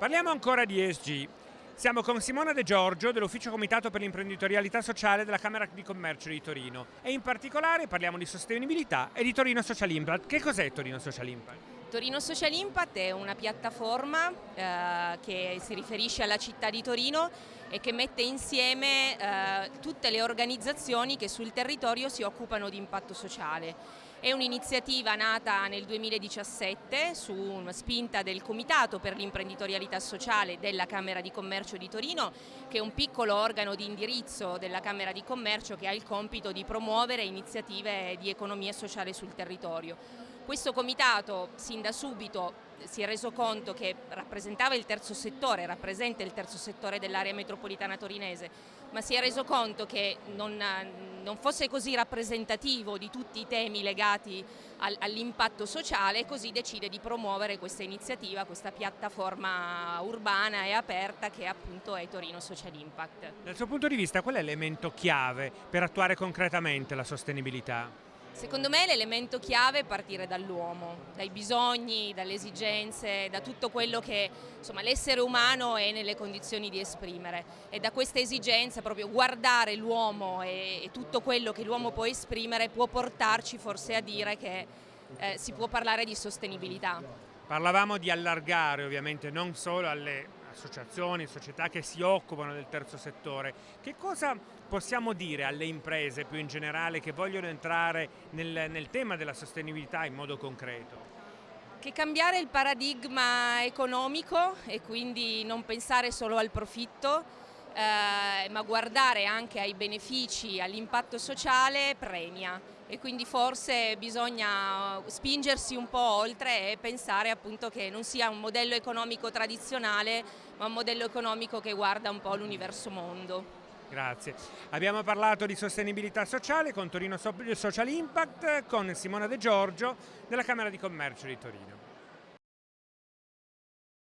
Parliamo ancora di ESG. Siamo con Simona De Giorgio dell'Ufficio Comitato per l'imprenditorialità sociale della Camera di Commercio di Torino e in particolare parliamo di sostenibilità e di Torino Social Impact. Che cos'è Torino Social Impact? Torino Social Impact è una piattaforma eh, che si riferisce alla città di Torino e che mette insieme eh, tutte le organizzazioni che sul territorio si occupano di impatto sociale. È un'iniziativa nata nel 2017 su una spinta del Comitato per l'imprenditorialità sociale della Camera di Commercio di Torino, che è un piccolo organo di indirizzo della Camera di Commercio che ha il compito di promuovere iniziative di economia sociale sul territorio. Questo comitato sin da subito si è reso conto che rappresentava il terzo settore, rappresenta il terzo settore dell'area metropolitana torinese, ma si è reso conto che non, non fosse così rappresentativo di tutti i temi legati al, all'impatto sociale e così decide di promuovere questa iniziativa, questa piattaforma urbana e aperta che appunto è Torino Social Impact. Dal suo punto di vista qual è l'elemento chiave per attuare concretamente la sostenibilità? Secondo me l'elemento chiave è partire dall'uomo, dai bisogni, dalle esigenze, da tutto quello che l'essere umano è nelle condizioni di esprimere e da questa esigenza proprio guardare l'uomo e, e, tutto quello che l'uomo può esprimere può portarci forse a dire che eh, si può parlare di sostenibilità. Parlavamo di allargare ovviamente non solo alle associazioni, società che si occupano del terzo settore. Che cosa possiamo dire alle imprese più in generale che vogliono entrare nel, nel tema della sostenibilità in modo concreto? Che cambiare il paradigma economico e quindi non pensare solo al profitto, eh, ma guardare anche ai benefici, all'impatto sociale premia e quindi forse bisogna spingersi un po' oltre e pensare appunto che non sia un modello economico tradizionale ma un modello economico che guarda un po' l'universo mondo. Grazie. Abbiamo parlato di sostenibilità sociale con Torino Social Impact con Simona De Giorgio della Camera di Commercio di Torino.